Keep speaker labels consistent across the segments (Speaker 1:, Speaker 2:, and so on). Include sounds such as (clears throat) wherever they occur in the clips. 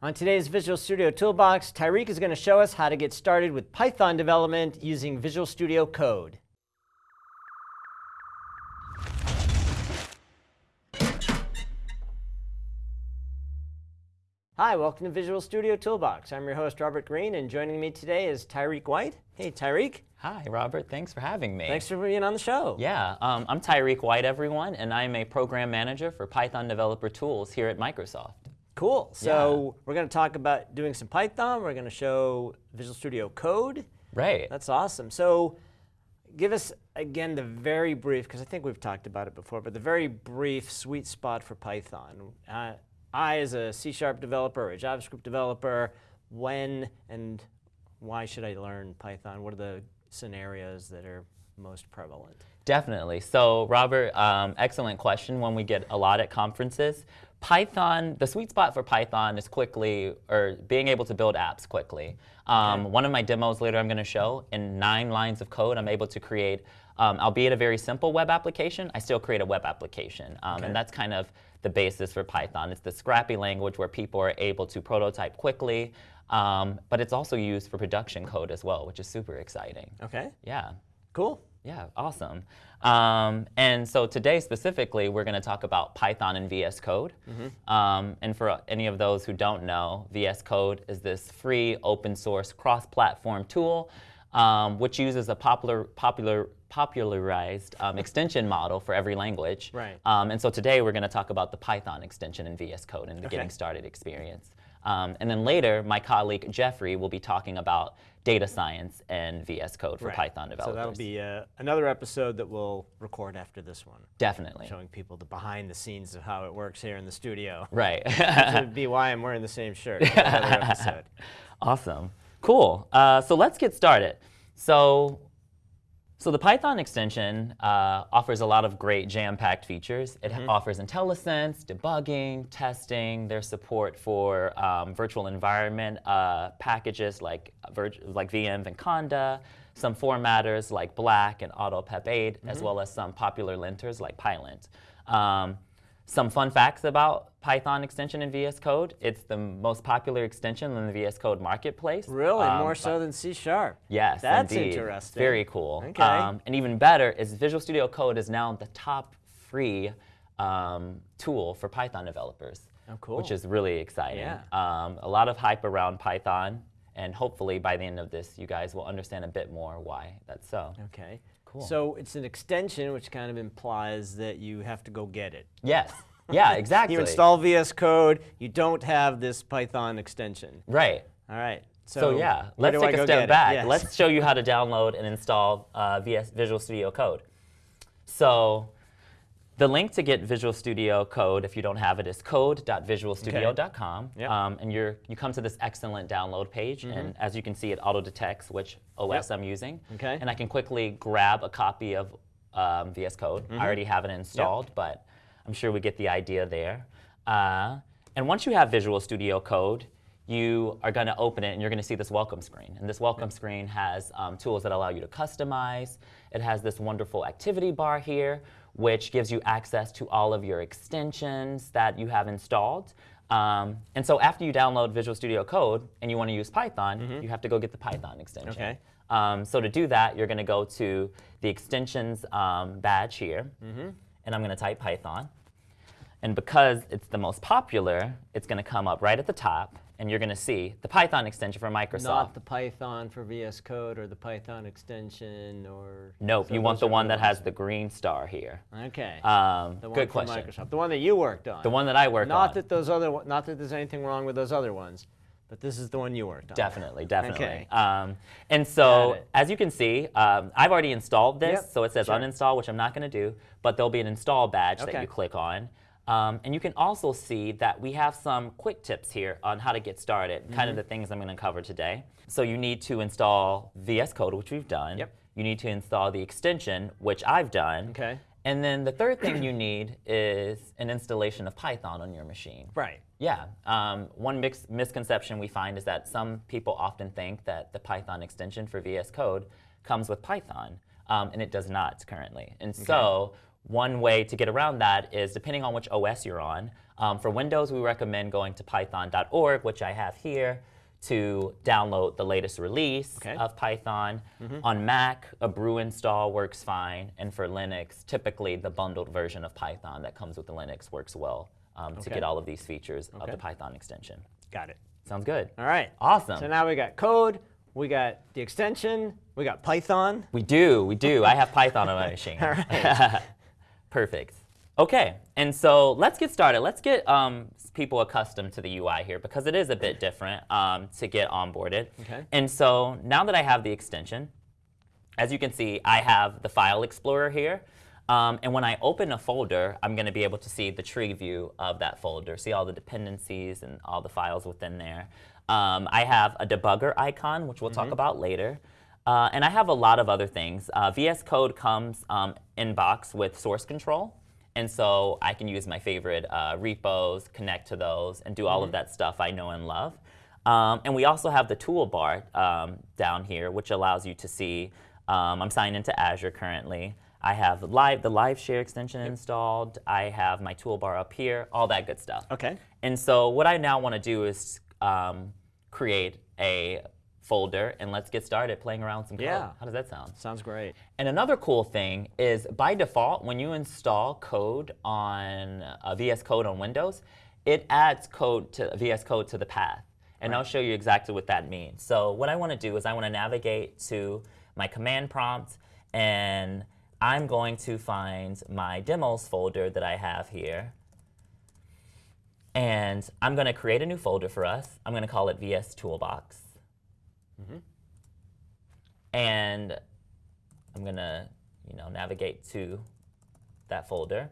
Speaker 1: On today's Visual Studio Toolbox, Tyreek is going to show us how to get started with Python development using Visual Studio Code. Hi, welcome to Visual Studio Toolbox. I'm your host, Robert Green, and joining me today is Tyreek White. Hey, Tyreek.
Speaker 2: Hi, Robert. Thanks for having me.
Speaker 1: Thanks for being on the show.
Speaker 2: Yeah, um, I'm Tyreek White, everyone, and I'm a program manager for Python Developer Tools here at Microsoft.
Speaker 1: Cool. So yeah. we're going to talk about doing some Python. We're going to show Visual Studio Code.
Speaker 2: Right.
Speaker 1: That's awesome. So give us, again, the very brief, because I think we've talked about it before, but the very brief sweet spot for Python. Uh, I, as a C-sharp developer or a JavaScript developer, when and why should I learn Python? What are the scenarios that are most prevalent?
Speaker 2: Definitely. So, Robert, um, excellent question. When we get a lot at conferences, Python, the sweet spot for Python is quickly, or being able to build apps quickly. Um, okay. One of my demos later I'm going to show, in nine lines of code, I'm able to create, um, albeit a very simple web application, I still create a web application. Um, okay. And that's kind of the basis for Python. It's the scrappy language where people are able to prototype quickly, um, but it's also used for production code as well, which is super exciting.
Speaker 1: Okay.
Speaker 2: Yeah.
Speaker 1: Cool.
Speaker 2: Yeah, awesome. Um, and so today specifically, we're going to talk about Python and VS Code. Mm -hmm. um, and for any of those who don't know, VS Code is this free open source cross-platform tool um, which uses a popular, popular, popularized um, extension model for every language.
Speaker 1: Right.
Speaker 2: Um, and so today we're going to talk about the Python extension in VS Code and the okay. getting started experience. Um, and then later, my colleague Jeffrey will be talking about data science and VS Code for
Speaker 1: right.
Speaker 2: Python developers.
Speaker 1: So that'll be uh, another episode that we'll record after this one.
Speaker 2: Definitely.
Speaker 1: Showing people the behind the scenes of how it works here in the studio.
Speaker 2: Right.
Speaker 1: that would be why I'm wearing the same shirt. (laughs)
Speaker 2: awesome. Cool. Uh, so let's get started. So so the Python extension uh, offers a lot of great jam-packed features. It mm -hmm. offers IntelliSense, debugging, testing. There's support for um, virtual environment uh, packages like, like venv Conda, some formatters like Black and AutoPep8, mm -hmm. as mm-hmm. well as some popular linters like Pylint. Um, some fun facts about Python extension in VS Code. It's the most popular extension in the VS Code marketplace.
Speaker 1: Really? Um, More so than C Sharp?
Speaker 2: Yes,
Speaker 1: That's
Speaker 2: indeed.
Speaker 1: interesting.
Speaker 2: Very cool.
Speaker 1: Okay.
Speaker 2: Um, and even better is Visual Studio Code is now the top free um, tool for Python developers.
Speaker 1: Oh, cool.
Speaker 2: Which is really exciting.
Speaker 1: Yeah.
Speaker 2: Um, a lot of hype around Python. And hopefully by the end of this, you guys will understand a bit more why that's so.
Speaker 1: Okay. Cool. So it's an extension, which kind of implies that you have to go get it.
Speaker 2: Yes. Yeah, (laughs) exactly.
Speaker 1: you install VS Code, you don't have this Python extension.
Speaker 2: Right.
Speaker 1: All right.
Speaker 2: So, so yeah, let's take a step back. Yes. Let's show you how to download and install uh, VS Visual Studio Code. So the link to get Visual Studio Code, if you don't have it, is code.visualstudio.com.
Speaker 1: Okay. Yep.
Speaker 2: Um, and you're, you come to this excellent download page. Mm -hmm. And as you can see, it auto-detects which OS yep. I'm using.
Speaker 1: Okay.
Speaker 2: And I can quickly grab a copy of um, VS Code. Mm -hmm. I already have it installed, yep. but I'm sure we get the idea there. Uh, and once you have Visual Studio Code, you are going to open it and you're going to see this welcome screen. And this welcome screen has um, tools that allow you to customize. It has this wonderful activity bar here, which gives you access to all of your extensions that you have installed. Um, and so after you download Visual Studio Code and you want to use Python, mm -hmm. you have to go get the Python extension.
Speaker 1: Okay.
Speaker 2: Um, so to do that, you're going to go to the extensions um, badge here, mm -hmm. and I'm going to type Python. And because it's the most popular, it's going to come up right at the top, and you're going to see the Python extension for Microsoft.
Speaker 1: Not the Python for VS Code or the Python extension or...
Speaker 2: Nope, you want the one that has the green star here.
Speaker 1: Okay.
Speaker 2: Um,
Speaker 1: the one
Speaker 2: good
Speaker 1: question.
Speaker 2: Microsoft.
Speaker 1: The one that you worked on.
Speaker 2: The one that I worked
Speaker 1: not
Speaker 2: on.
Speaker 1: That those other, not that there's anything wrong with those other ones. But this is the one you worked on.
Speaker 2: Definitely, definitely.
Speaker 1: Okay.
Speaker 2: Um, and so, as you can see, um, I've already installed this,
Speaker 1: yep.
Speaker 2: so it says sure. uninstall, which I'm not going to do, but there'll be an install badge
Speaker 1: okay.
Speaker 2: that you click on. Um, and you can also see that we have some quick tips here on how to get started, mm -hmm. kind of the things I'm going to cover today. So you need to install VS Code, which we've done.
Speaker 1: Yep.
Speaker 2: You need to install the extension, which I've done.
Speaker 1: Okay.
Speaker 2: And then the third thing you need is an installation of Python on your machine.
Speaker 1: Right.
Speaker 2: Yeah. Um, one misconception we find is that some people often think that the Python extension for VS Code comes with Python, um, and it does not currently. And okay. so one way to get around that is, depending on which OS you're on, Um, for Windows, we recommend going to python.org, which I have here, to download the latest release
Speaker 1: Okay.
Speaker 2: of Python. On Mac, a brew install works fine. And for Linux, typically the bundled version of Python that comes with the Linux works well um, to get all of these features of the Python extension.
Speaker 1: Got it.
Speaker 2: Sounds good.
Speaker 1: All right.
Speaker 2: Awesome.
Speaker 1: So now we got code, we got the extension, we got Python.
Speaker 2: We do, we do. I have Python on my (laughs) machine.
Speaker 1: All right. (laughs)
Speaker 2: Perfect. Okay, and so let's get started. Let's get um, people accustomed to the UI here because it is a bit different um, to get onboarded.
Speaker 1: Okay.
Speaker 2: And so now that I have the extension, as you can see, I have the File Explorer here. Um, and when I open a folder, I'm going to be able to see the tree view of that folder, see all the dependencies and all the files within there. Um, I have a debugger icon, which we'll talk about later. Uh, and I have a lot of other things. Uh, VS Code comes um, in box with source control. And so I can use my favorite uh, repos, connect to those, and do all of that stuff I know and love. Um, and we also have the toolbar um, down here, which allows you to see. Um, I'm signed into Azure currently. I have live the Live Share extension installed. I have my toolbar up here, all that good stuff.
Speaker 1: Okay.
Speaker 2: And so what I now want to do is um, create a folder, and let's get started playing around with some code.
Speaker 1: Yeah.
Speaker 2: How does that sound?
Speaker 1: Sounds great.
Speaker 2: And another cool thing is by default, when you install code on uh, VS Code on Windows, it adds code to VS Code to the path. And I'll show you exactly what that means. So what I want to do is I want to navigate to my command prompt and I'm going to find my demos folder that I have here. And I'm going to create a new folder for us. I'm going to call it VS Toolbox. Mm-hmm. And I'm gonna, you know, navigate to that folder.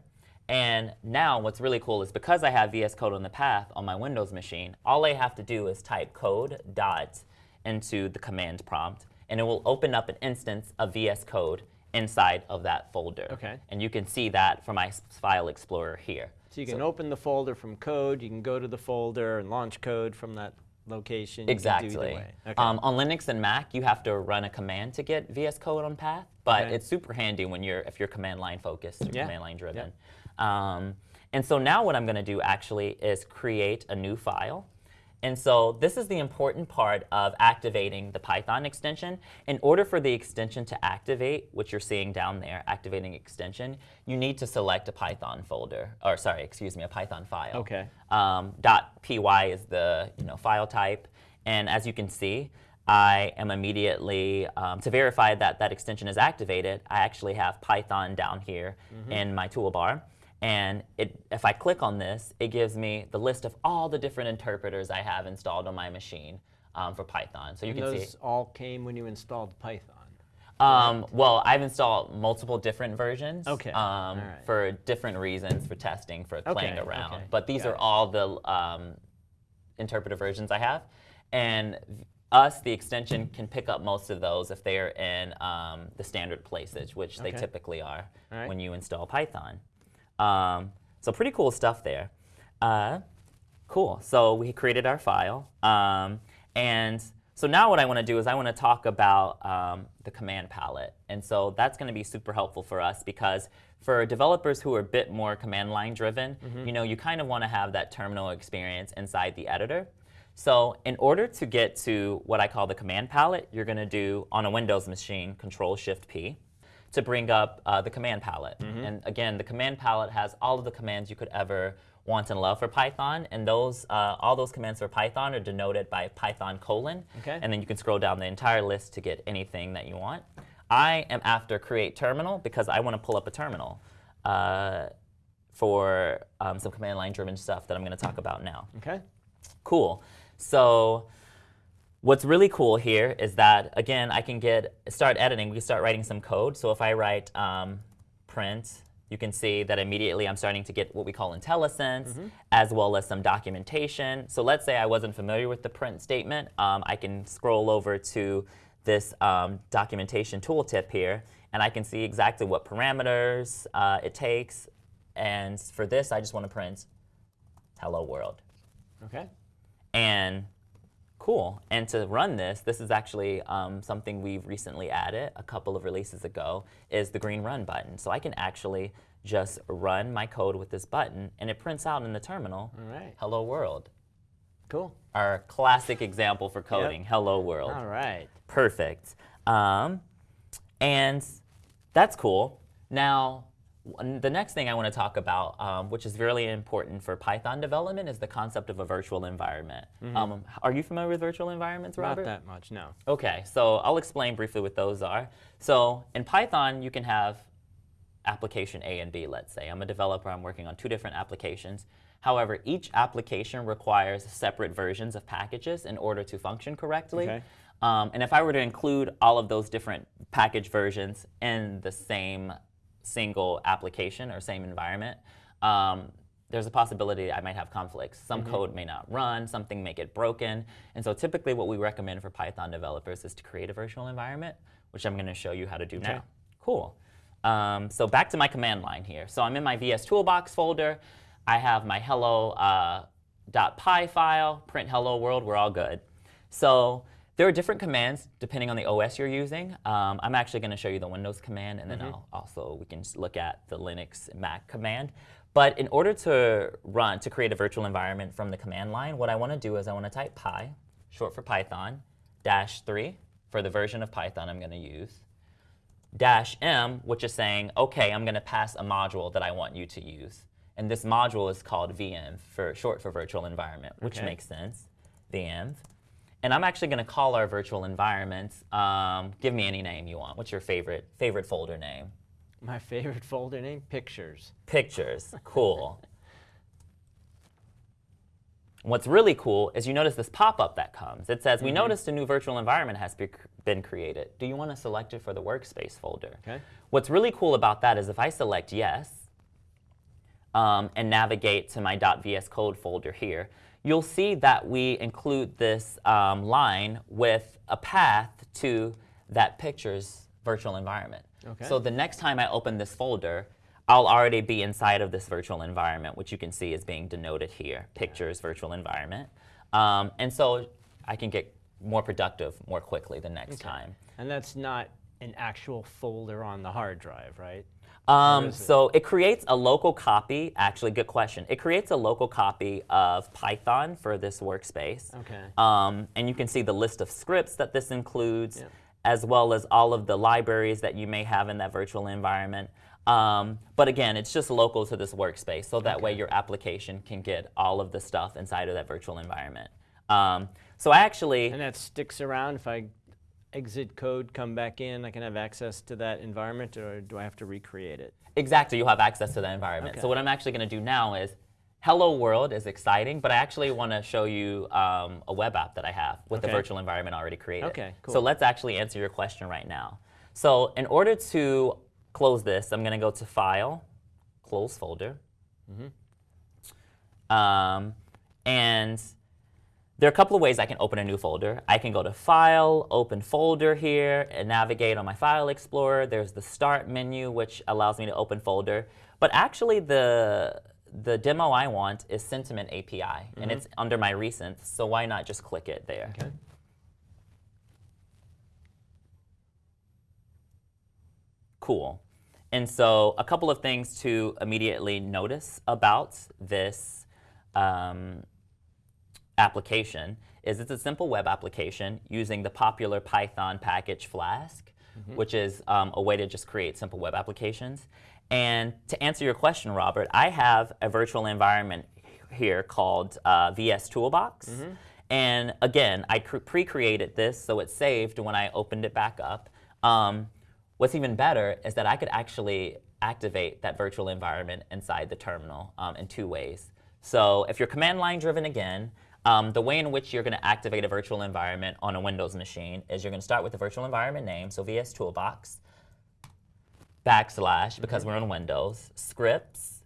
Speaker 2: And now what's really cool is because I have VS Code on the path on my Windows machine, all I have to do is type code dot into the command prompt, and it will open up an instance of VS Code inside of that folder.
Speaker 1: Okay.
Speaker 2: And you can see that from my file explorer here.
Speaker 1: So you can open the folder from code, you can go to the folder and launch code from that location.
Speaker 2: Exactly.
Speaker 1: way. Okay.
Speaker 2: Um, on Linux and Mac, you have to run a command to get VS Code on path, but
Speaker 1: Okay.
Speaker 2: it's super handy when you're if you're command line focused or
Speaker 1: Yeah.
Speaker 2: command line driven. Um, and so now what I'm going to do actually is create a new file. And so this is the important part of activating the Python extension. In order for the extension to activate, which you're seeing down there, activating extension, you need to select a Python folder, or sorry, excuse me, a Python file.
Speaker 1: Okay.
Speaker 2: Um, .py is the you know file type, and as you can see, I am immediately um, to verify that that extension is activated. I actually have Python down here in my toolbar, and it, if I click on this, it gives me the list of all the different interpreters I have installed on my machine um, for Python. So you
Speaker 1: And
Speaker 2: can see.
Speaker 1: those all came when you installed Python.
Speaker 2: Um, well, I've installed multiple different versions
Speaker 1: Okay,
Speaker 2: um,
Speaker 1: right.
Speaker 2: for different reasons, for testing, for playing
Speaker 1: Okay,
Speaker 2: around.
Speaker 1: okay,
Speaker 2: But these
Speaker 1: got
Speaker 2: are
Speaker 1: it.
Speaker 2: all the um, interpreter versions I have. And us, the extension, can pick up most of those if they are in um, the standard places, which they typically are
Speaker 1: right.
Speaker 2: when you install Python. Um, so pretty cool stuff there. Uh, Cool. So we created our file. Um, and so now what I want to do is I want to talk about um, the command palette. And so that's going to be super helpful for us because for developers who are a bit more command line driven, you know, you kind of want to have that terminal experience inside the editor. So in order to get to what I call the command palette, you're going to do on a Windows machine, Control Shift P to bring up uh, the command palette. And again, the command palette has all of the commands you could ever want and love for Python, and those uh, all those commands for Python are denoted by Python colon.
Speaker 1: Okay.
Speaker 2: And then you can scroll down the entire list to get anything that you want. I am after create terminal because I want to pull up a terminal uh, for um, some command line driven stuff that I'm going to talk about now.
Speaker 1: Okay.
Speaker 2: Cool. So what's really cool here is that, again, I can get, start editing, we can start writing some code. So if I write um, print, you can see that immediately I'm starting to get what we call IntelliSense, as well as some documentation. So let's say I wasn't familiar with the print statement. Um, I can scroll over to this um, documentation tooltip here, and I can see exactly what parameters uh, it takes. And for this, I just want to print hello world.
Speaker 1: Okay.
Speaker 2: And Cool. And to run this, this is actually um, something we've recently added a couple of releases ago, is the green run button. So I can actually just run my code with this button, and it prints out in the terminal,
Speaker 1: All right.
Speaker 2: hello world.
Speaker 1: Cool.
Speaker 2: Our classic example for coding, hello world.
Speaker 1: All right.
Speaker 2: Perfect. Um, and that's cool. Now, the next thing I want to talk about, um, which is really important for Python development, is the concept of a virtual environment. Um, are you familiar with virtual environments, Robert?
Speaker 1: Not that much, no.
Speaker 2: Okay, so I'll explain briefly what those are. So in Python, you can have application A and B, let's say. I'm a developer, I'm working on two different applications. However, each application requires separate versions of packages in order to function correctly.
Speaker 1: Okay.
Speaker 2: Um, and if I were to include all of those different package versions in the same single application or same environment, um, there's a possibility I might have conflicts. Some code may not run, something may get broken. And so typically what we recommend for Python developers is to create a virtual environment, which I'm going to show you how to do now. Cool. Um, so back to my command line here. So I'm in my VS Toolbox folder. I have my hello uh, .py file, print hello world, we're all good. So there are different commands depending on the OS you're using. Um, I'm actually going to show you the Windows command, and then I'll also we can look at the Linux Mac command. But in order to run, to create a virtual environment from the command line, what I want to do is I want to type py, short for Python, dash 3 for the version of Python I'm going to use, dash m, which is saying, okay, I'm going to pass a module that I want you to use. And this module is called venv, for short for virtual environment, which
Speaker 1: Okay.
Speaker 2: makes sense, venv. And I'm actually going to call our virtual environment, um, give me any name you want. What's your favorite, favorite folder name?
Speaker 1: My favorite folder name, pictures.
Speaker 2: Pictures, cool. What's really cool is you notice this pop-up that comes. It says, we noticed a new virtual environment has be- been created. Do you want to select it for the workspace folder?
Speaker 1: Okay.
Speaker 2: What's really cool about that is if I select yes um, and navigate to my .vs code folder here, you'll see that we include this um, line with a path to that picture's virtual environment.
Speaker 1: Okay.
Speaker 2: So the next time I open this folder, I'll already be inside of this virtual environment, which you can see is being denoted here, pictures virtual environment. Um, and so I can get more productive more quickly the next time.
Speaker 1: And that's not an actual folder on the hard drive, right?
Speaker 2: Um,
Speaker 1: is it?
Speaker 2: so it creates a local copy. Actually, good question. It creates a local copy of Python for this workspace.
Speaker 1: Okay.
Speaker 2: Um, and you can see the list of scripts that this includes,
Speaker 1: Yep.
Speaker 2: as well as all of the libraries that you may have in that virtual environment. Um, but again, it's just local to this workspace, so that way your application can get all of the stuff inside of that virtual environment. Um, so I actually,
Speaker 1: And that sticks around if I exit code, come back in, I can have access to that environment, or do I have to recreate it?
Speaker 2: Exactly, you'll have access to that environment.
Speaker 1: Okay.
Speaker 2: So what I'm actually going to do now is, Hello World is exciting, but I actually want to show you um, a web app that I have with the virtual environment already created.
Speaker 1: Okay, cool.
Speaker 2: So let's actually answer your question right now. So in order to close this, I'm going to go to File, Close Folder.
Speaker 1: Mm-hmm.
Speaker 2: Um, and there are a couple of ways I can open a new folder. I can go to File, Open Folder here, and navigate on my File Explorer. There's the Start menu, which allows me to open folder. But actually, the the demo I want is Sentiment API, and it's under my recent, so why not just click it there?
Speaker 1: Okay.
Speaker 2: Cool. And so, a couple of things to immediately notice about this um, application is it's a simple web application using the popular Python package Flask, which is um, a way to just create simple web applications. And to answer your question, Robert, I have a virtual environment here called uh, VS Toolbox. And again, I pre-created this so it's saved when I opened it back up. Um, what's even better is that I could actually activate that virtual environment inside the terminal um, in two ways. So if you're command line driven again, um, the way in which you're going to activate a virtual environment on a Windows machine is you're going to start with the virtual environment name, so VS Toolbox, backslash, because we're on Windows, scripts,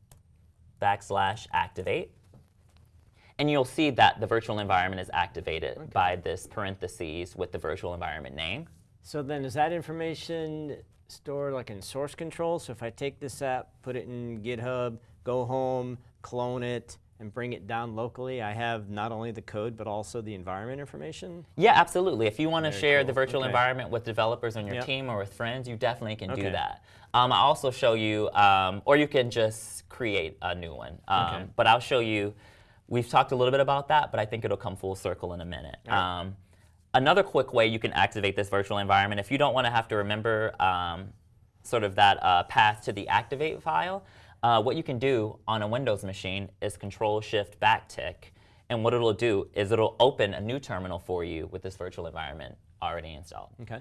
Speaker 2: backslash activate. And you'll see that the virtual environment is activated by this parentheses with the virtual environment name.
Speaker 1: So then is that information stored like in source control? So if I take this app, put it in GitHub, go home, clone it, and bring it down locally, I have not only the code but also the environment information.
Speaker 2: Yeah, absolutely. If you want to share
Speaker 1: cool.
Speaker 2: the virtual
Speaker 1: Okay.
Speaker 2: environment with developers on your
Speaker 1: Yep.
Speaker 2: team or with friends, you definitely can do that. Um, I'll also show you, um, or you can just create a new one. Um,
Speaker 1: Okay.
Speaker 2: But I'll show you, we've talked a little bit about that, but I think it'll come full circle in a minute.
Speaker 1: Right.
Speaker 2: Um, another quick way you can activate this virtual environment, if you don't want to have to remember um, sort of that uh, path to the activate file, uh, what you can do on a Windows machine is Control Shift Backtick. And what it'll do is it'll open a new terminal for you with this virtual environment already installed,
Speaker 1: Okay.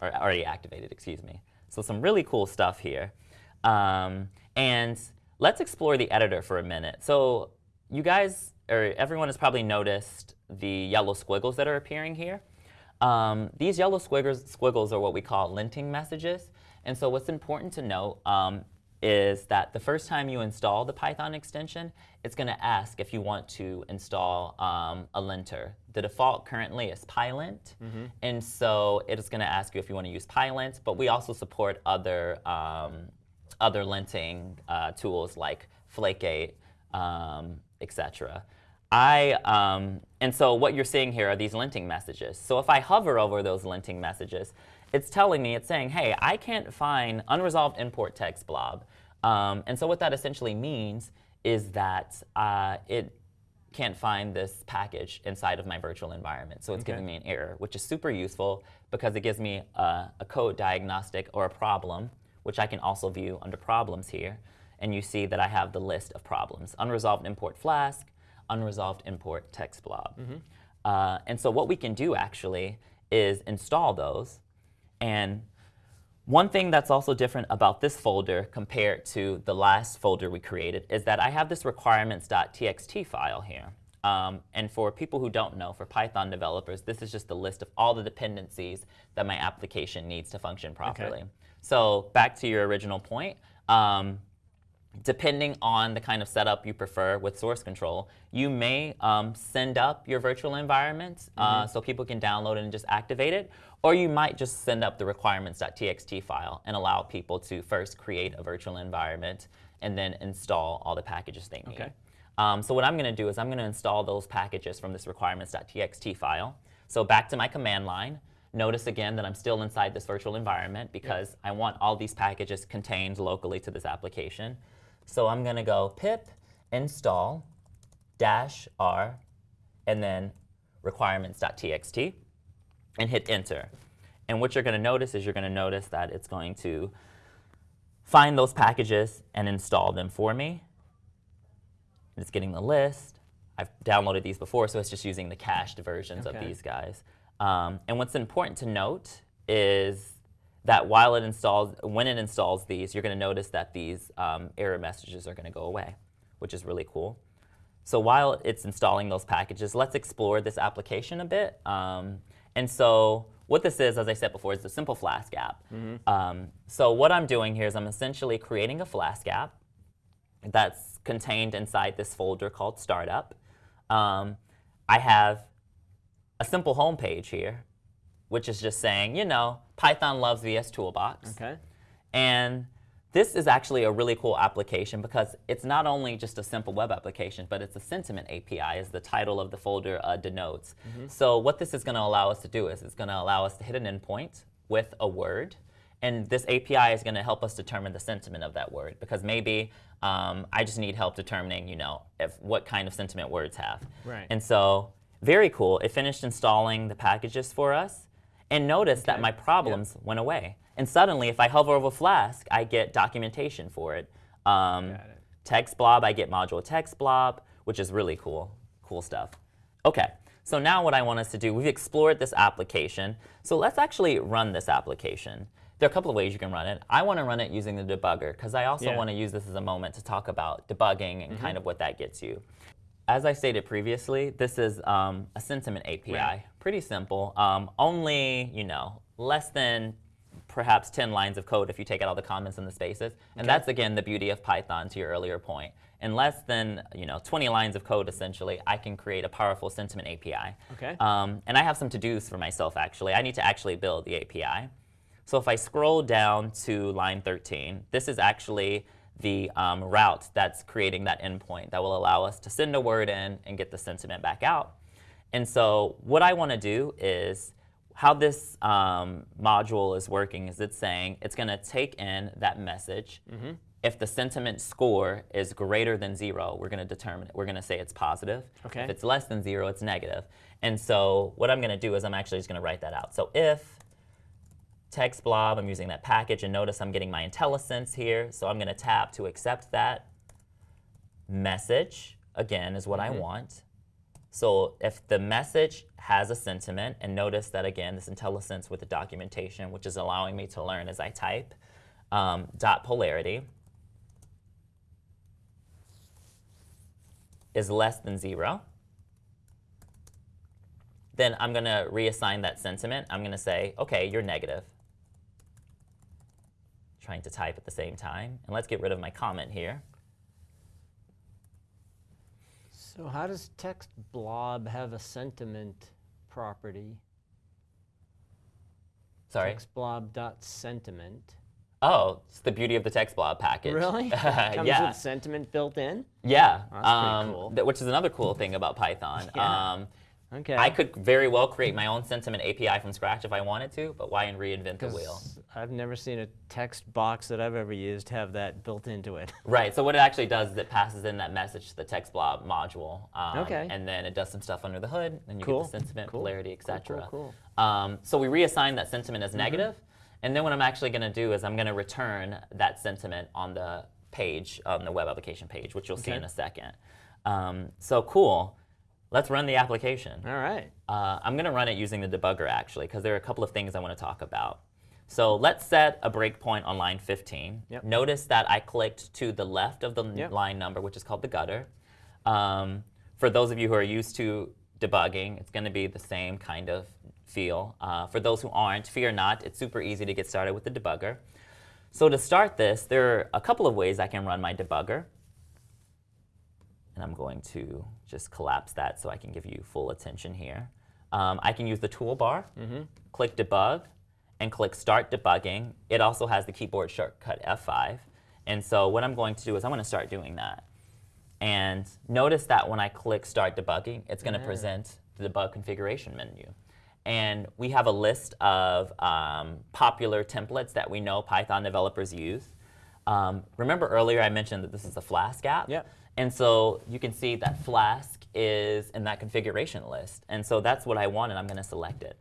Speaker 2: or already activated, excuse me. So some really cool stuff here. Um, and let's explore the editor for a minute. So you guys, or everyone has probably noticed the yellow squiggles that are appearing here. Um, these yellow squiggles, squiggles are what we call linting messages. And so what's important to note um, is that the first time you install the Python extension, it's going to ask if you want to install um, a linter. The default currently is PyLint, and so it is going to ask you if you want to use PyLint, but we also support other, um, other linting uh, tools like Flake8, um, etc. I, um, and so what you're seeing here are these linting messages. So if I hover over those linting messages, it's telling me, it's saying, hey, I can't find unresolved import TextBlob. Um, and so what that essentially means is that uh, it can't find this package inside of my virtual environment. So it's
Speaker 1: Okay.
Speaker 2: giving me an error, which is super useful because it gives me a, a code diagnostic or a problem, which I can also view under problems here. And you see that I have the list of problems. Unresolved import Flask, unresolved import TextBlob. Uh, and so what we can do actually is install those. And one thing that's also different about this folder compared to the last folder we created is that I have this requirements.txt file here. Um, and for people who don't know, for Python developers, this is just a list of all the dependencies that my application needs to function properly. So back to your original point, um, depending on the kind of setup you prefer with source control, you may um, send up your virtual environment uh, so people can download it and just activate it, or you might just send up the requirements.txt file and allow people to first create a virtual environment and then install all the packages they need.
Speaker 1: Okay.
Speaker 2: Um, so what I'm going to do is I'm going to install those packages from this requirements.txt file. So back to my command line. Notice again that I'm still inside this virtual environment because I want all these packages contained locally to this application. So I'm going to go pip install dash r and then requirements.txt and hit enter. And what you're going to notice is you're going to notice that it's going to find those packages and install them for me. It's getting the list. I've downloaded these before, so it's just using the cached versions of these guys. Um, and what's important to note is that while it installs, when it installs these, you're going to notice that these um, error messages are going to go away, which is really cool. So while it's installing those packages, let's explore this application a bit. Um, and so what this is, as I said before, is the simple Flask app. Um, so what I'm doing here is I'm essentially creating a Flask app that's contained inside this folder called Startup. Um, I have a simple home page here, which is just saying, you know, Python loves VS Toolbox.
Speaker 1: Okay.
Speaker 2: And this is actually a really cool application because it's not only just a simple web application, but it's a sentiment API, as the title of the folder uh, denotes. So what this is going to allow us to do is it's going to allow us to hit an endpoint with a word. And this API is going to help us determine the sentiment of that word because maybe um, I just need help determining, you know, if what kind of sentiment words have.
Speaker 1: Right.
Speaker 2: And so, very cool. It finished installing the packages for us. And notice that my problems went away. And suddenly, if I hover over Flask, I get documentation for it. Um,
Speaker 1: it.
Speaker 2: TextBlob, I get module TextBlob, which is really cool. Cool stuff. Okay, so now what I want us to do, we've explored this application. So let's actually run this application. There are a couple of ways you can run it. I want to run it using the debugger because I also
Speaker 1: Yeah.
Speaker 2: want to use this as a moment to talk about debugging and kind of what that gets you. As I stated previously, this is um, a sentiment API.
Speaker 1: Right.
Speaker 2: Pretty simple. Um, only, you know, less than perhaps 10 lines of code if you take out all the comments and the spaces. And that's, again, the beauty of Python to your earlier point. In less than, you know, 20 lines of code, essentially, I can create a powerful sentiment API.
Speaker 1: Okay.
Speaker 2: Um, and I have some to-dos for myself, actually. I need to actually build the API. So if I scroll down to line 13, this is actually the um, route that's creating that endpoint that will allow us to send a word in and get the sentiment back out. And so what I want to do is how this um, module is working is it's saying it's going to take in that message.
Speaker 1: Mm-hmm.
Speaker 2: If the sentiment score is greater than zero, we're going to determine, it. we're going to say it's positive.
Speaker 1: Okay.
Speaker 2: If it's less than zero, it's negative. And so what I'm going to do is I'm actually just going to write that out. So if TextBlob, I'm using that package, and notice I'm getting my IntelliSense here. So I'm going to tap to accept that. Message, again, is what I want. So if the message has a sentiment, and notice that again, this IntelliSense with the documentation, which is allowing me to learn as I type, um, dot polarity is less than zero, then I'm going to reassign that sentiment. I'm going to say, okay, you're negative. Trying to type at the same time. And let's get rid of my comment here.
Speaker 1: So how does text blob have a sentiment property?
Speaker 2: Sorry.
Speaker 1: TextBlob dot sentiment.
Speaker 2: Oh, it's the beauty of the TextBlob package.
Speaker 1: Really? (laughs) Comes
Speaker 2: yeah.
Speaker 1: with sentiment built in?
Speaker 2: Yeah.
Speaker 1: That's pretty
Speaker 2: um,
Speaker 1: cool.
Speaker 2: th- which is another cool thing about Python. (laughs)
Speaker 1: Yeah.
Speaker 2: Um,
Speaker 1: Okay.
Speaker 2: I could very well create my own sentiment API from scratch if I wanted to, but why reinvent the wheel?
Speaker 1: I've never seen a text box that I've ever used have that built into it. (laughs)
Speaker 2: Right. So what it actually does is it passes in that message to the TextBlob module. Um,
Speaker 1: Okay.
Speaker 2: And then it does some stuff under the hood, and you
Speaker 1: Cool.
Speaker 2: get the sentiment,
Speaker 1: Cool.
Speaker 2: polarity,
Speaker 1: Cool, cool,
Speaker 2: etc.
Speaker 1: cool.
Speaker 2: Um, so we reassign that sentiment as negative, and then what I'm actually going to do is I'm going to return that sentiment on the page, on the web application page, which you'll see in a second. Um, so cool. Let's run the application.
Speaker 1: All right.
Speaker 2: Uh, I'm going to run it using the debugger actually, because there are a couple of things I want to talk about. So let's set a breakpoint on line 15.
Speaker 1: Yep.
Speaker 2: Notice that I clicked to the left of the
Speaker 1: Yep.
Speaker 2: line number, which is called the gutter. Um, for those of you who are used to debugging, it's going to be the same kind of feel. Uh, for those who aren't, fear not. It's super easy to get started with the debugger. So to start this, there are a couple of ways I can run my debugger. And I'm going to just collapse that so I can give you full attention here. Um, I can use the toolbar, click debug, and click start debugging. It also has the keyboard shortcut F5. And so what I'm going to do is I'm going to start doing that. And notice that when I click start debugging, it's going to present the debug configuration menu. And we have a list of um, popular templates that we know Python developers use. Um, remember earlier I mentioned that this is a Flask app?
Speaker 1: Yep.
Speaker 2: And so you can see that Flask is in that configuration list. And so that's what I want, and I'm going to select it.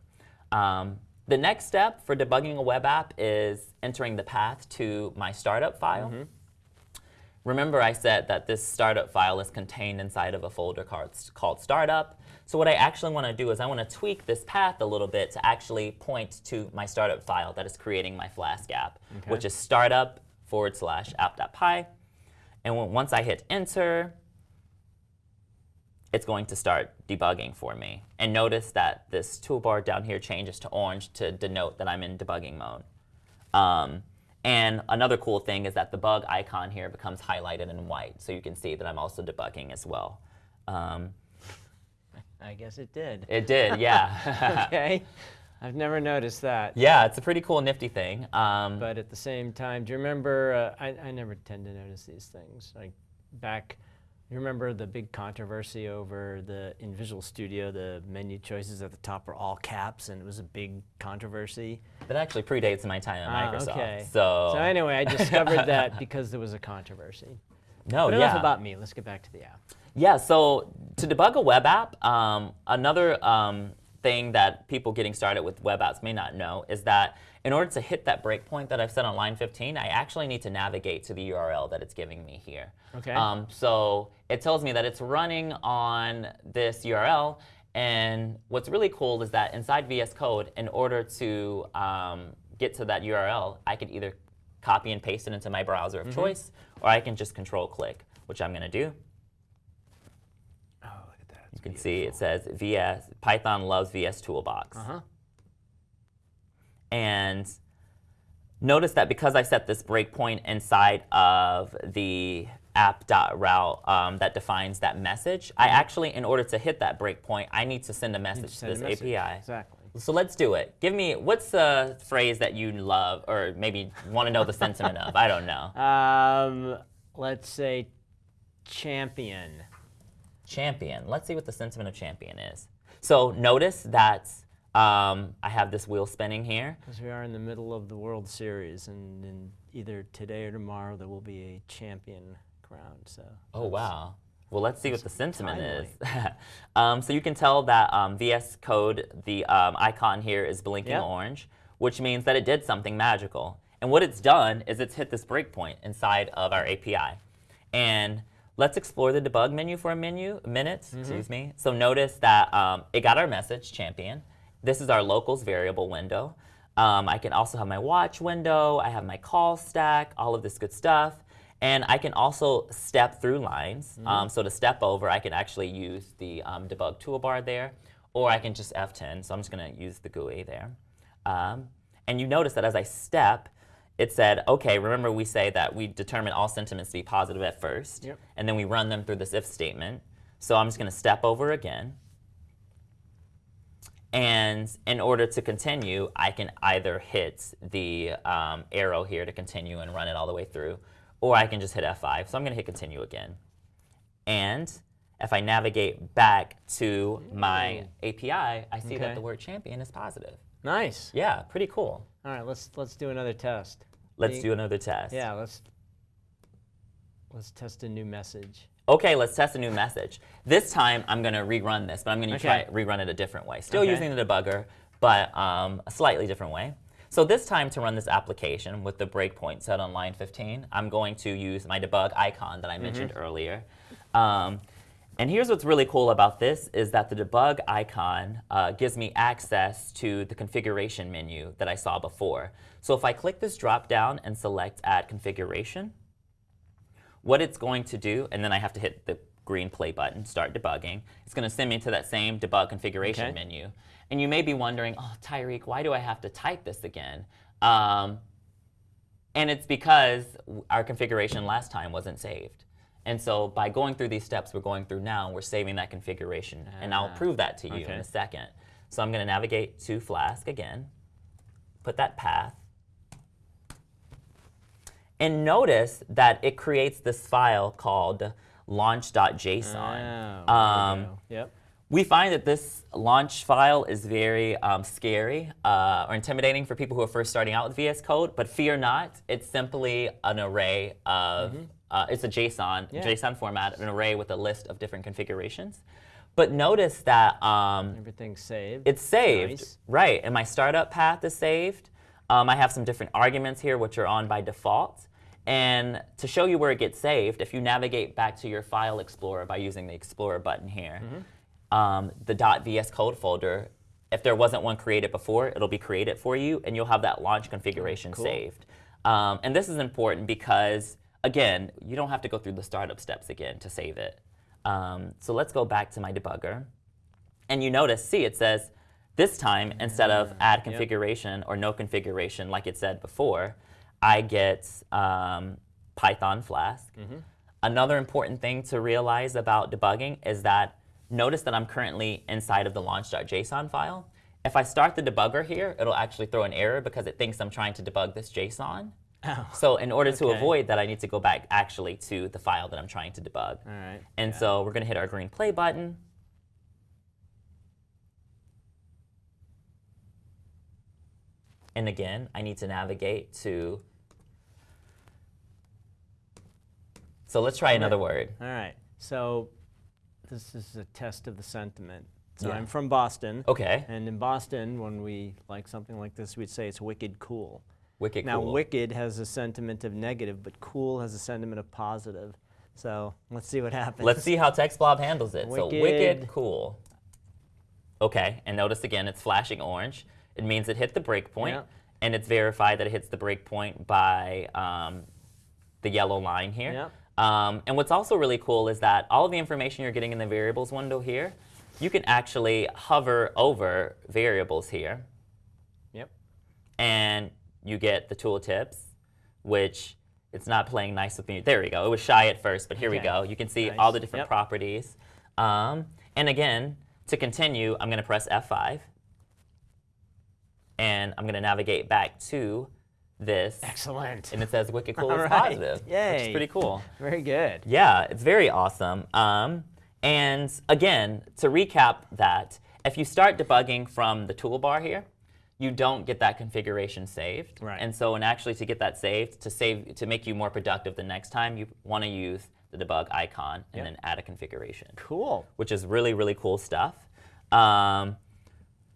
Speaker 2: Um, the next step for debugging a web app is entering the path to my startup file. Mm-hmm. Remember I said that this startup file is contained inside of a folder called, called startup. So what I actually want to do is I want to tweak this path a little bit to actually point to my startup file that is creating my Flask app,
Speaker 1: Okay.
Speaker 2: which is startup forward slash app.py. And once I hit enter, it's going to start debugging for me. And notice that this toolbar down here changes to orange to denote that I'm in debugging mode. Um, and another cool thing is that the bug icon here becomes highlighted in white, so you can see that I'm also debugging as well. Um,
Speaker 1: I guess it did.
Speaker 2: it did, (laughs) yeah.
Speaker 1: okay. I've never noticed that.
Speaker 2: yeah, it's a pretty cool, nifty thing. Um,
Speaker 1: But at the same time, do you remember? Uh, I, I never tend to notice these things. Like back, you remember the big controversy over the in Visual Studio, the menu choices at the top are all caps, and it was a big controversy.
Speaker 2: that actually predates my time at
Speaker 1: Ah,
Speaker 2: Microsoft.
Speaker 1: okay.
Speaker 2: So,
Speaker 1: So anyway, I discovered (laughs) that because there was a controversy.
Speaker 2: no,
Speaker 1: But
Speaker 2: yeah.
Speaker 1: enough about me. Let's get back to the app.
Speaker 2: Yeah, so to debug a web app, um, another um, thing that people getting started with web apps may not know is that in order to hit that breakpoint that I've set on line 15, I actually need to navigate to the URL that it's giving me here.
Speaker 1: Okay.
Speaker 2: Um, so it tells me that it's running on this URL, and what's really cool is that inside VS Code, in order to um, get to that URL, I could either copy and paste it into my browser of choice, or I can just control click, which I'm going to do.
Speaker 1: Look at that.
Speaker 2: You can see it says VS Python loves VS Toolbox.
Speaker 1: Uh huh.
Speaker 2: And notice that because I set this breakpoint inside of the app.route um, that defines that message, I actually, in order to hit that breakpoint, I need to send a message to
Speaker 1: Send a
Speaker 2: this
Speaker 1: message.
Speaker 2: API.
Speaker 1: Exactly.
Speaker 2: So let's do it. Give me what's the phrase that you love, or maybe want to know the sentiment of. I don't know. (laughs)
Speaker 1: Um, let's say champion.
Speaker 2: Champion. Let's see what the sentiment of champion is. So notice that um, I have this wheel spinning here.
Speaker 1: Because we are in the middle of the World Series, and, and either today or tomorrow there will be a champion crowned. So.
Speaker 2: Oh wow. Well, let's see what the sentiment
Speaker 1: timely.
Speaker 2: is. (laughs) um, so you can tell that um, VS Code, the um, icon here is blinking
Speaker 1: Yep.
Speaker 2: orange, which means that it did something magical. And what it's done is it's hit this breakpoint inside of our API. And let's explore the debug menu for a menu, minute,
Speaker 1: Mm-hmm.
Speaker 2: excuse me. So notice that um, it got our message, champion. This is our locals variable window. Um, I can also have my watch window, I have my call stack, all of this good stuff. And I can also step through lines. Um, so to step over, I can actually use the um, debug toolbar there, or I can just F10. So I'm just gonna use the GUI there. Um, and you notice that as I step, it said, okay, remember we say that we determine all sentiments to be positive at first,
Speaker 1: Yep.
Speaker 2: and then we run them through this if statement. So I'm just gonna step over again. And in order to continue, I can either hit the um, arrow here to continue and run it all the way through, or I can just hit F5. So I'm going to hit continue again. And if I navigate back to my API, I see
Speaker 1: Okay.
Speaker 2: that the word champion is positive.
Speaker 1: Nice.
Speaker 2: Yeah, pretty cool.
Speaker 1: All right, let's let's do another test.
Speaker 2: Let's do another test.
Speaker 1: Yeah, let's let's test a new message.
Speaker 2: Okay, let's test a new message. This time I'm going to rerun this, but I'm going to
Speaker 1: Okay.
Speaker 2: try rerun it a different way. Still
Speaker 1: Okay.
Speaker 2: using the debugger, but um, a slightly different way. So this time to run this application with the breakpoint set on line 15, I'm going to use my debug icon that I mentioned earlier. Um, and here's what's really cool about this is that the debug icon uh, gives me access to the configuration menu that I saw before. So if I click this drop down and select add configuration, what it's going to do, and then I have to hit the green play button, start debugging. It's going to send me to that same debug configuration
Speaker 1: Okay.
Speaker 2: menu. And you may be wondering, oh, Tyreek, why do I have to type this again? Um, and it's because our configuration last time wasn't saved. And so by going through these steps we're going through now, we're saving that configuration. and I'll
Speaker 1: Ah,
Speaker 2: prove that to you in a second. So I'm going to navigate to Flask again, put that path, and notice that it creates this file called launch.json.
Speaker 1: Oh,
Speaker 2: Um,
Speaker 1: we. Yep.
Speaker 2: We find that this launch file is very um, scary uh, or intimidating for people who are first starting out with VS Code, but fear not, it's simply an array of, uh, it's a JSON.
Speaker 1: Yeah.
Speaker 2: JSON format, an array with a list of different configurations. But notice that um,
Speaker 1: Everything's saved.
Speaker 2: it's saved,
Speaker 1: Nice.
Speaker 2: right? And my startup path is saved. Um, I have some different arguments here, which are on by default. And to show you where it gets saved, if you navigate back to your File Explorer by using the Explorer button here, um, the .vs code folder, if there wasn't one created before, it'll be created for you, and you'll have that launch configuration
Speaker 1: Cool.
Speaker 2: saved. Um, and this is important because, again, you don't have to go through the startup steps again to save it. Um, so let's go back to my debugger. And you notice, see, it says this time, instead of add
Speaker 1: yep.
Speaker 2: configuration or no configuration like it said before, I get um, Python Flask. Another important thing to realize about debugging is that notice that I'm currently inside of the launch.json file. If I start the debugger here, it'll actually throw an error because it thinks I'm trying to debug this JSON.
Speaker 1: Oh.
Speaker 2: So in order to avoid that, I need to go back actually to the file that I'm trying to debug.
Speaker 1: All right.
Speaker 2: And so we're going to hit our green play button. And again, I need to navigate to. So let's try another word.
Speaker 1: All right. So this is a test of the sentiment. So
Speaker 2: Yeah.
Speaker 1: I'm from Boston.
Speaker 2: Okay.
Speaker 1: And in Boston, when we like something like this, we'd say it's wicked cool.
Speaker 2: Wicked
Speaker 1: now,
Speaker 2: cool.
Speaker 1: wicked has a sentiment of negative, but cool has a sentiment of positive. So let's see what happens.
Speaker 2: Let's see how TextBlob handles it. So
Speaker 1: Wicked.
Speaker 2: wicked cool. Okay, and notice again it's flashing orange. It means it hit the breakpoint,
Speaker 1: Yeah.
Speaker 2: and it's verified that it hits the breakpoint by um, the yellow line here.
Speaker 1: Yeah.
Speaker 2: Um, and what's also really cool is that all of the information you're getting in the variables window here, you can actually hover over variables here,
Speaker 1: Yep.
Speaker 2: and you get the tooltips, which it's not playing nice with me. There we go. It was shy at first, but here we go. You can see
Speaker 1: Nice.
Speaker 2: all the different
Speaker 1: Yep.
Speaker 2: properties. Um, and again, to continue, I'm going to press F5. and I'm going to navigate back to this.
Speaker 1: Excellent.
Speaker 2: And it says Wicked Cool (laughs) is
Speaker 1: right.
Speaker 2: positive, which
Speaker 1: Yay.
Speaker 2: is pretty cool.
Speaker 1: Very good.
Speaker 2: Yeah, it's very awesome. Um, and again, to recap that, if you start debugging from the toolbar here, you don't get that configuration saved.
Speaker 1: Right.
Speaker 2: And so, and actually to get that saved, to save, to make you more productive the next time, you want to use the debug icon and
Speaker 1: Yep.
Speaker 2: then add a configuration,
Speaker 1: Cool.
Speaker 2: which is really, really cool stuff. Um,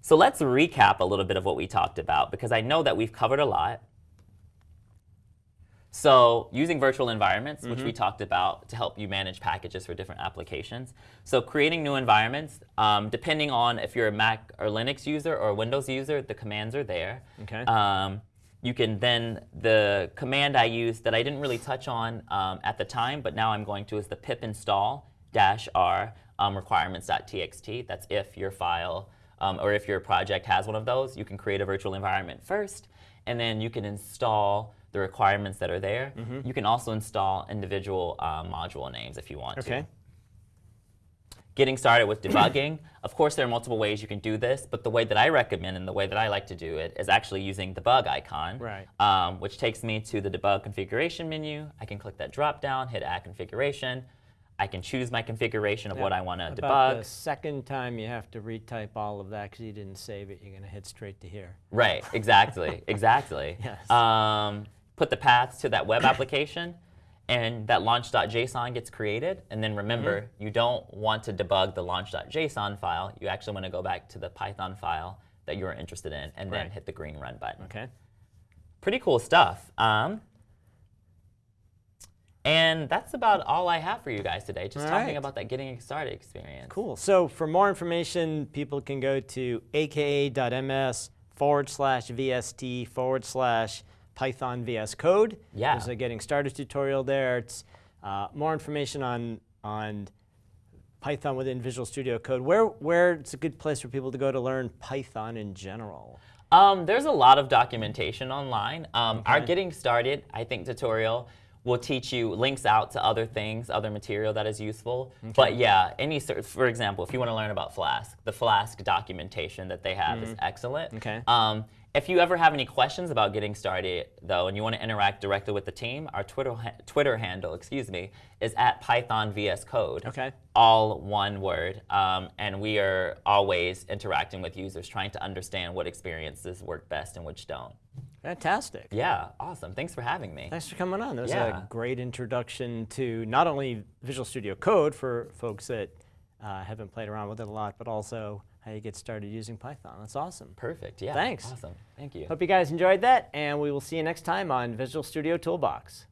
Speaker 2: so let's recap a little bit of what we talked about because I know that we've covered a lot. So using virtual environments, which we talked about to help you manage packages for different applications. So creating new environments, um, depending on if you're a Mac or Linux user or a Windows user, the commands are there.
Speaker 1: Okay.
Speaker 2: Um, you can then, the command I used that I didn't really touch on um, at the time, but now I'm going to is the pip install dash r um, requirements.txt. That's if your file um, or if your project has one of those, you can create a virtual environment first, and then you can install the requirements that are there.
Speaker 1: Mm-hmm.
Speaker 2: You can also install individual um, module names if you want to
Speaker 1: Okay.
Speaker 2: getting started with debugging. (clears throat) of course, there are multiple ways you can do this, but the way that I recommend and the way that I like to do it is actually using the bug icon,
Speaker 1: Right.
Speaker 2: um, which takes me to the debug configuration menu. I can click that drop down, hit add configuration. I can choose my configuration of what I want to
Speaker 1: About
Speaker 2: debug.
Speaker 1: the second time you have to retype all of that because you didn't save it, you're going to hit straight to here.
Speaker 2: Right, exactly, (laughs) exactly.
Speaker 1: Yes.
Speaker 2: Um, put the paths to that web application, and that launch.json gets created. And then remember,
Speaker 1: Mm-hmm.
Speaker 2: you don't want to debug the launch.json file. You actually want to go back to the Python file that you're interested in, and then hit the green run button.
Speaker 1: Okay.
Speaker 2: Pretty cool stuff. Um, and that's about all I have for you guys today. Just
Speaker 1: All
Speaker 2: talking
Speaker 1: right.
Speaker 2: about that getting started experience.
Speaker 1: Cool. So for more information, people can go to aka.ms forward slash VST forward slash Python VS Code.
Speaker 2: Yeah.
Speaker 1: There's a getting started tutorial there. It's uh, more information on on Python within Visual Studio Code. Where where it's a good place for people to go to learn Python in general.
Speaker 2: Um, there's a lot of documentation online. Um, Our Getting Started, I think, tutorial will teach you links out to other things, other material that is useful. But yeah, any sort, for example, if you want to learn about Flask, the Flask documentation that they have is excellent.
Speaker 1: Okay.
Speaker 2: Um, if you ever have any questions about getting started, though, and you want to interact directly with the team, our Twitter ha- Twitter handle, excuse me, is at Python VS Code
Speaker 1: Okay.
Speaker 2: all one word. Um, and we are always interacting with users, trying to understand what experiences work best and which don't.
Speaker 1: Fantastic.
Speaker 2: Yeah, awesome. Thanks for having me.
Speaker 1: Thanks for coming on. That was
Speaker 2: Yeah.
Speaker 1: a great introduction to not only Visual Studio Code for folks that uh, haven't played around with it a lot, but also how you get started using Python. That's awesome.
Speaker 2: Perfect, yeah.
Speaker 1: Thanks.
Speaker 2: Awesome, thank you.
Speaker 1: Hope you guys enjoyed that, and we will see you next time on Visual Studio Toolbox.